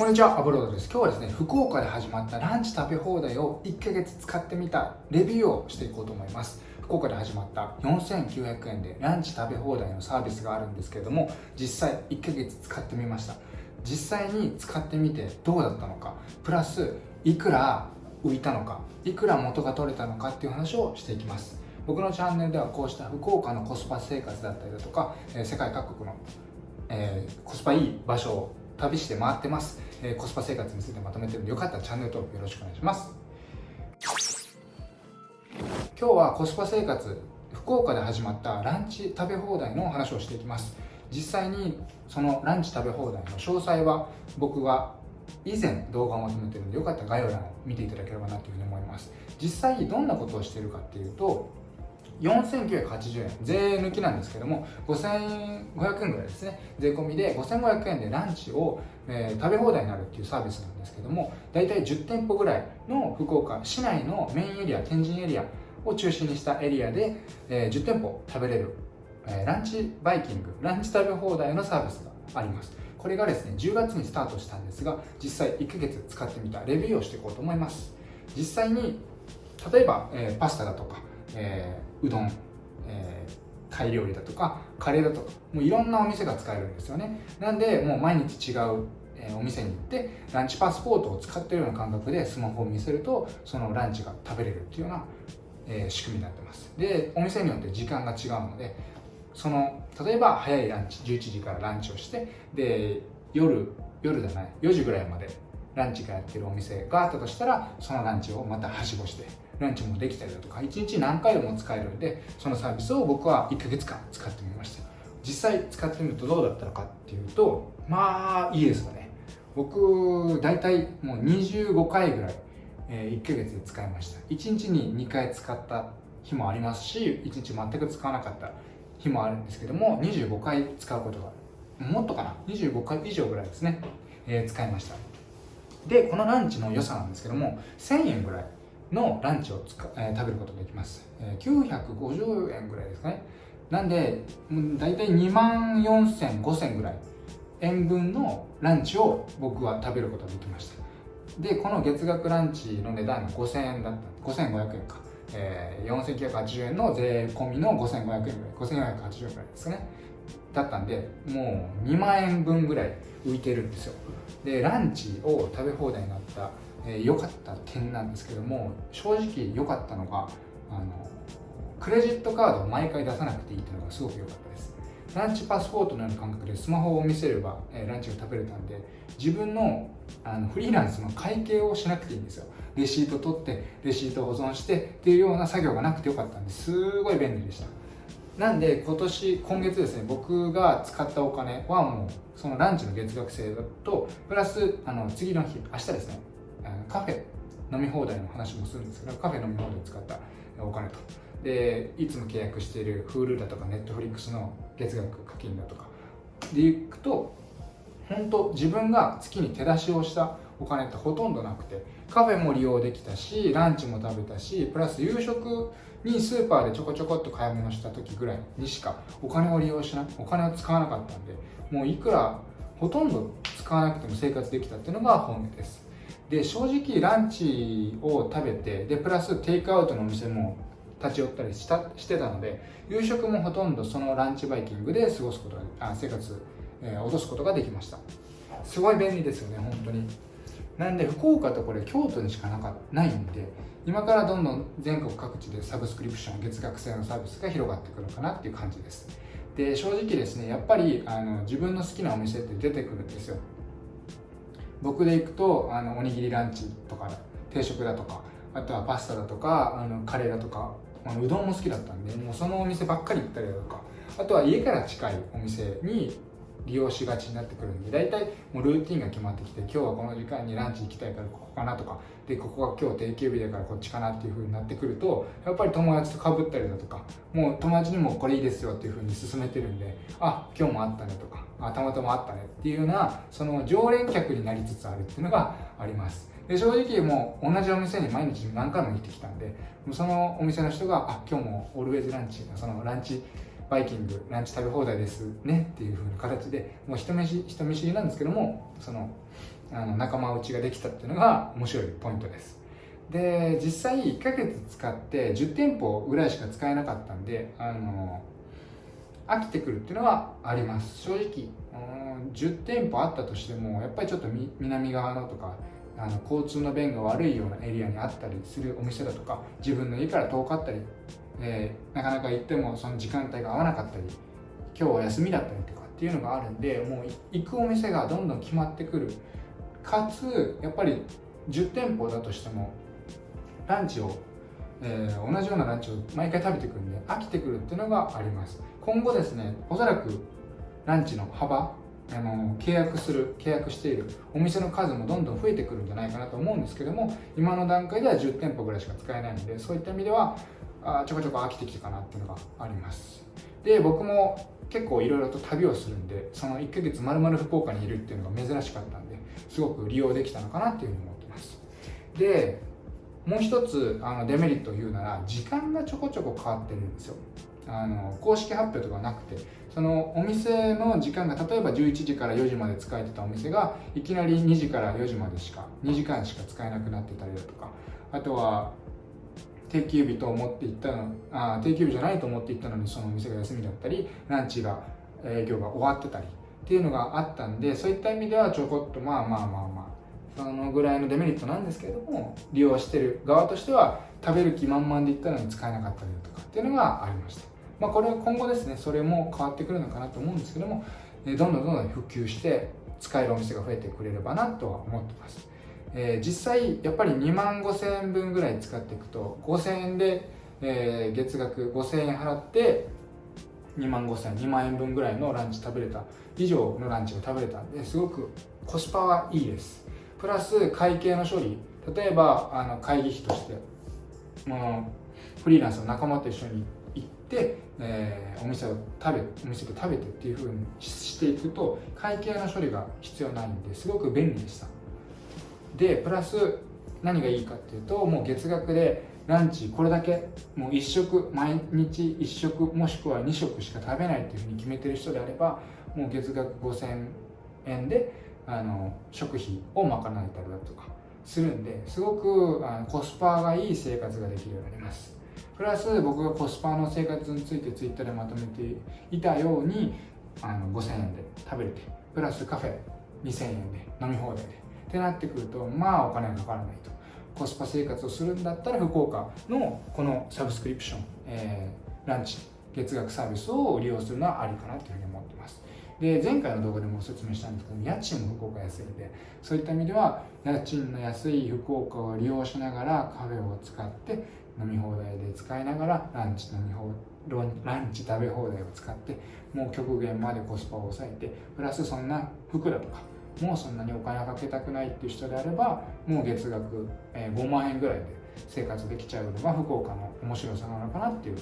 こんにちは、アブロードです。今日はですね、福岡で始まったランチ食べ放題を1ヶ月使ってみたレビューをしていこうと思います。福岡で始まった4900円でランチ食べ放題のサービスがあるんですけれども、実際1ヶ月使ってみました。実際に使ってみてどうだったのか、プラスいくら浮いたのか、いくら元が取れたのかっていう話をしていきます。僕のチャンネルではこうした福岡のコスパ生活だったりだとか、世界各国の、えー、コスパいい場所を旅して回ってます、えー、コスパ生活についてまとめてるんでよかったらチャンネル登録よろしくお願いします。今日はコスパ生活福岡で始まったランチ食べ放題の話をしていきます。実際にそのランチ食べ放題の詳細は僕が以前動画をまとめてるんでよかったら概要欄を見ていただければなというふうに思います。実際どんなことをしてるかっていうと4980円。税抜きなんですけども5500円ぐらいですね。税込みで5500円でランチを、えー、食べ放題になるっていうサービスなんですけども大体10店舗ぐらいの福岡市内のメインエリア天神エリアを中心にしたエリアで、えー、10店舗食べれる、えー、ランチバイキングランチ食べ放題のサービスがあります。これがですね10月にスタートしたんですが実際1ヶ月使ってみたレビューをしていこうと思います。実際に例えば、えー、パスタだとかえー、うどん、えー、タイ料理だとかカレーだとかもういろんなお店が使えるんですよね。なんでもう毎日違うお店に行ってランチパスポートを使ってるような感覚でスマホを見せるとそのランチが食べれるっていうような、えー、仕組みになってます。でお店によって時間が違うのでその例えば早いランチ11時からランチをしてで夜夜じゃない4時ぐらいまでランチがやってるお店があったとしたらそのランチをまたはしごしてランチもできたりだとか1日何回でも使えるんでそのサービスを僕は1ヶ月間使ってみました。実際使ってみるとどうだったのかっていうとまあいいですよね。僕大体もう25回ぐらい、え1ヶ月で使いました。1日に2回使った日もありますし1日全く使わなかった日もあるんですけども25回使うことがもっとかな？25回以上ぐらいですね、えー、使いました。でこのランチの良さなんですけども1000円ぐらいのランチをつか、えー、食べることができます、えー、950円ぐらいですかね。なんで大体2万4000、5000ぐらい。円分のランチを僕は食べることができました。でこの月額ランチの値段が5000円だった。5500円か、えー、4980円の税込みの5500円ぐらい。5480円ぐらいですかね。だったんでもう2万円分ぐらい浮いてるんですよ。でランチを食べ放題になった良、えー、かった点なんですけども正直良かったのがあのクレジットカードを毎回出さなくていいっていうのがすごく良かったです。ランチパスポートのような感覚でスマホを見せれば、え、ランチが食べれたんで自分のあのフリーランスの会計をしなくていいんですよ。レシート取ってレシート保存してっていうような作業がなくてよかったんですごい便利でした。なんで今年今月ですね僕が使ったお金はもうそのランチの月額制だとプラスあの次の日明日ですね。カフェ飲み放題の話もするんですけどカフェ飲み放題使ったお金と。でいつも契約している Hulu だとか Netflix の月額課金だとか。でいくと本当自分が月に手出しをしたお金ってほとんどなくてカフェも利用できたしランチも食べたしプラス夕食にスーパーでちょこちょこっと買い物した時ぐらいにしかお金を利用しなお金を使わなかったんでもういくらほとんど使わなくても生活できたっていうのが本音です。で正直ランチを食べてでプラステイクアウトのお店も立ち寄ったりしたしてたので夕食もほとんどそのランチバイキングで過ごすことがあ生活、えー、落とすことができました。すごい便利ですよね本当に。なんで福岡とこれ京都にしかなかないんで今からどんどん全国各地でサブスクリプション月額制のサービスが広がってくるかなっていう感じです。で正直ですねやっぱりあの自分の好きなお店って出てくるんですよ。僕で行くとあのおにぎりランチとか定食だとかあとはパスタだとかあのカレーだとかあのうどんも好きだったんでもうそのお店ばっかり行ったりだとかあとは家から近いお店に利用しがちになってくるんで大体もうルーティンが決まってきて今日はこの時間にランチ行きたいからここかなとかでここが今日定休日だからこっちかなっていう風になってくるとやっぱり友達とかぶったりだとかもう友達にもこれいいですよっていう風に勧めてるんであ今日もあったねとかあたまたまあったねっていうようなその常連客になりつつあるっていうのがあります。で正直もう同じお店に毎日何回も行ってきたんでそのお店の人があ今日もオルウェイズランチそのランチバイキングランチ食べ放題ですねっていう風な形でもう人見知人見知りなんですけどもそのあの仲間内ができたっていうのが面白いポイントです。で実際1ヶ月使って10店舗ぐらいしか使えなかったんであの飽きてくるっていうのはあります。正直10店舗あったとしてもやっぱりちょっと南側のとかあの交通の便が悪いようなエリアにあったりするお店だとか自分の家から遠かったり、えー、なかなか行ってもその時間帯が合わなかったり今日は休みだったりとかっていうのがあるんでもう行くお店がどんどん決まってくる。かつやっぱり10店舗だとしてもランチを、えー、同じようなランチを毎回食べてくるんで飽きてくるっていうのがあります。今後ですねおそらくランチの幅あの契約する契約しているお店の数もどんどん増えてくるんじゃないかなと思うんですけども今の段階では10店舗ぐらいしか使えないのでそういった意味ではあちょこちょこ飽きてきたかなっていうのがあります。で僕も結構いろいろと旅をするんでその1ヶ月まるまる福岡にいるっていうのが珍しかったんですごく利用できたのかなっていうふうに思ってます。でもう一つあのデメリットを言うなら時間がちょこちょこ変わってるんですよ。あの公式発表とかなくてそのお店の時間が例えば11時から4時まで使えてたお店がいきなり2時から4時までしか2時間しか使えなくなってたりだとかあとは定休日と思って行ったのあ定休日じゃないと思って行ったのにそのお店が休みだったりランチが営業が終わってたりっていうのがあったんでそういった意味ではちょこっとまあまあまあまあそのぐらいのデメリットなんですけれども利用してる側としては食べる気満々で行ったのに使えなかったりだとかっていうのがありました。まあこれは今後ですねそれも変わってくるのかなと思うんですけどもどんどんどんどん普及して使えるお店が増えてくれればなとは思ってます。えー、実際やっぱり2万5000円分ぐらい使っていくと5000円で、えー、月額5000円払って2万5000円2万円分ぐらいのランチ食べれた以上のランチが食べれたんですごくコスパはいいです。プラス会計の処理。例えばあの会議費としてもうフリーランスの仲間と一緒に行って、えー、お店を食べお店で食べてっていうふうにしていくと会計の処理が必要ないんですごく便利でした。でプラス何がいいかっていうともう月額でランチこれだけもう1食毎日1食もしくは2食しか食べないっていうふうに決めてる人であればもう月額5000円であの食費を賄えたりだとかするんですごくあのコスパがいい生活ができるようになります。プラス僕がコスパの生活についてツイッターでまとめていたようにあの5000円で食べれてプラスカフェ2000円で飲み放題でってなってくるとまあお金がかからないと。コスパ生活をするんだったら福岡のこのサブスクリプション、えー、ランチ月額サービスを利用するのはありかなというふうに思ってます。で前回の動画でも説明したんですけど家賃も福岡安いんでそういった意味では家賃の安い福岡を利用しながらカフェを使って飲み放題で使いながらランチ飲み放ランチ食べ放題を使ってもう極限までコスパを抑えてプラスそんな服だとかもうそんなにお金かけたくないっていう人であればもう月額5万円ぐらいで生活できちゃうのが福岡の面白さなのかなっていう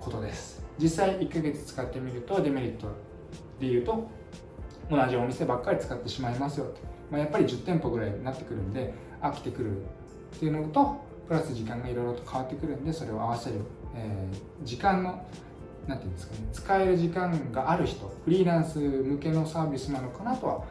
ことです。実際1ヶ月使ってみるとデメリットで言うと同じお店ばっかり使ってしまいますよまあ、やっぱり10店舗ぐらいになってくるんで飽きてくるっていうのとプラス時間がいろいろと変わってくるんでそれを合わせる、えー、時間のなんていうんですかね使える時間がある人フリーランス向けのサービスなのかなとは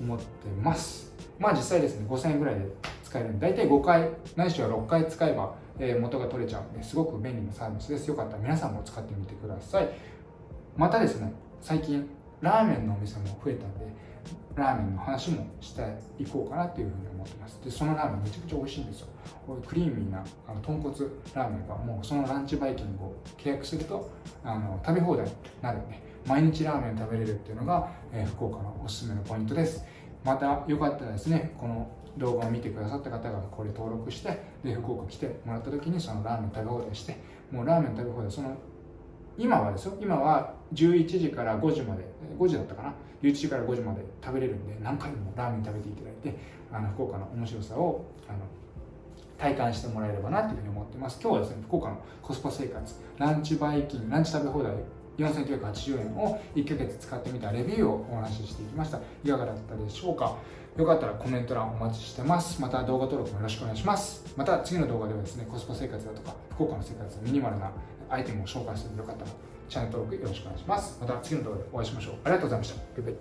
思ってます。まあ実際ですね5000円ぐらいで使えるんで大体5回ないしは6回使えば、え元が取れちゃうんですごく便利なサービスです。よかったら皆さんも使ってみてください。またですね最近ラーメンのお店も増えたんでラーメンの話もしていこうかなというふうに思ってます。でそのラーメンめちゃくちゃ美味しいんですよ。クリーミーなあの豚骨ラーメンがもうそのランチバイキングを契約するとあの食べ放題になるんで毎日ラーメン食べれるっていうのが、えー、福岡のおすすめのポイントです。またよかったらですねこの動画を見てくださった方がこれ登録してで福岡来てもらった時にそのラーメン食べ放題してもうラーメン食べ放題その今はですよ。今は11時から5時まで5時だったかな。11時から5時まで食べれるんで何回もラーメン食べていただいてあの福岡の面白さをあの体感してもらえればなというふうに思ってます。今日はですね福岡のコスパ生活ランチバイキンランチ食べ放題4980円を1ヶ月使ってみたレビューをお話ししていきました。いかがだったでしょうか。よかったらコメント欄お待ちしてます。また動画登録もよろしくお願いします。また次の動画ではですねコスパ生活だとか福岡の生活ミニマルなアイテムを紹介するのでよかったらチャンネル登録よろしくお願いします。また次の動画でお会いしましょう。ありがとうございました。バイバイ